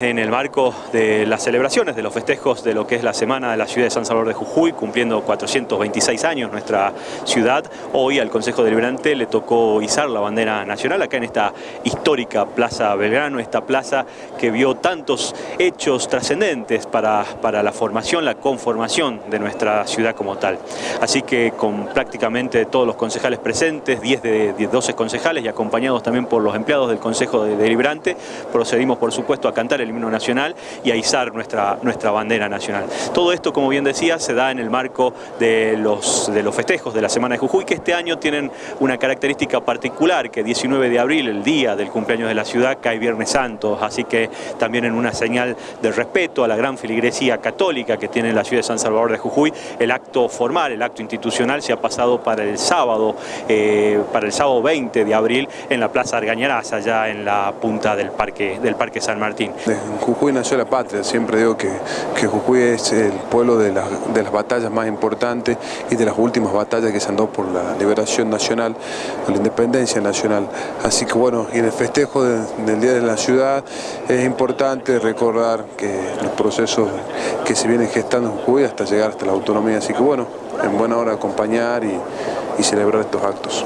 En el marco de las celebraciones de los festejos de lo que es la Semana de la Ciudad de San Salvador de Jujuy, cumpliendo 426 años nuestra ciudad, hoy al Consejo Deliberante le tocó izar la bandera nacional acá en esta histórica Plaza Belgrano, esta plaza que vio tantos hechos trascendentes para, para la formación, la conformación de nuestra ciudad como tal. Así que con prácticamente todos los concejales presentes, 10 de 12 concejales y acompañados también por los empleados del Consejo Deliberante, procedimos por supuesto a cantar el el himno nacional y a izar nuestra, nuestra bandera nacional. Todo esto, como bien decía, se da en el marco de los, de los festejos de la Semana de Jujuy, que este año tienen una característica particular, que 19 de abril, el día del cumpleaños de la ciudad, cae Viernes Santo, así que también en una señal de respeto a la gran filigresía católica que tiene la ciudad de San Salvador de Jujuy, el acto formal, el acto institucional se ha pasado para el sábado, eh, para el sábado 20 de abril en la Plaza Argañarás, allá en la punta del Parque, del parque San Martín. Jujuy nació la patria, siempre digo que, Jujuy es el pueblo de, de, las batallas más importantes y de las últimas batallas que se dado por la liberación nacional, la independencia nacional. Así que bueno, y en el festejo del Día de la Ciudad es importante recordar que los procesos que se vienen gestando en Jujuy hasta llegar hasta la autonomía. Así que bueno, en buena hora acompañar y celebrar estos actos.